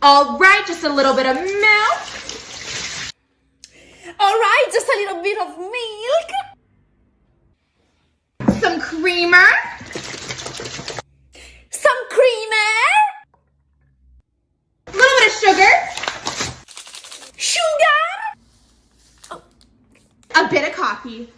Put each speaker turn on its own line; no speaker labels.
All right, just a little bit of milk.
All right, just a little bit of milk.
Some creamer.
Some creamer.
A little bit of sugar.
Sugar.
A bit of coffee.